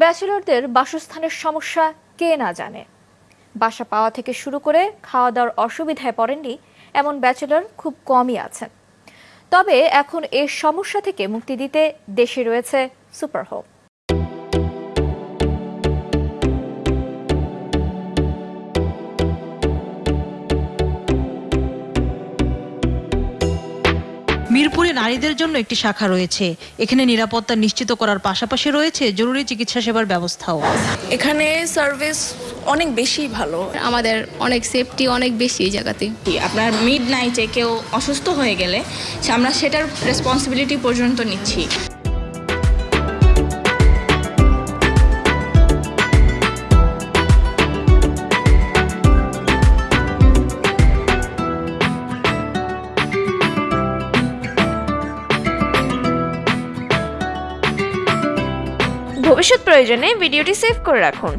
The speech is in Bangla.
ব্যাচেলরদের বাসস্থানের সমস্যা কে না জানে। বাসা পাওয়া থেকে শুরু করে খাওয়া দাওয়ার অসুবিধায় পড়েননি এমন ব্যাচেলর খুব কমই আছেন। তবে এখন এর সমস্যা থেকে মুক্তি দিতে দেশে রয়েছে সুপার হোম মিরপুরে নারীদের জন্য একটি শাখা রয়েছে। এখানে নিরাপত্তা নিশ্চিত করার পাশাপাশি রয়েছে জরুরি চিকিৎসা সেবার ব্যবস্থাও। এখানে সার্ভিস অনেক বেশি ভালো। আমাদের অনেক সেফটি অনেক বেশি এই জায়গাতে। আপনার মিড নাইটে কেউ অসুস্থ হয়ে গেলে সে আমরা সেটার রেসপন্সিবিলিটি পর্যন্ত নিচ্ছি। ভবিষ্যৎ প্রয়োজনে ভিডিওটি সেভ করে রাখুন।